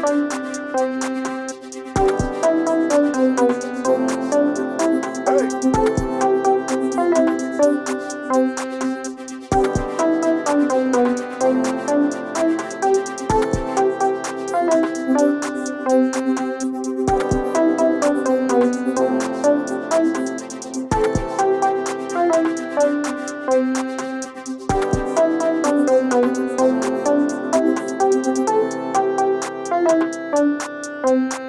Bye. Um...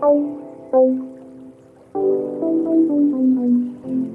Thank you.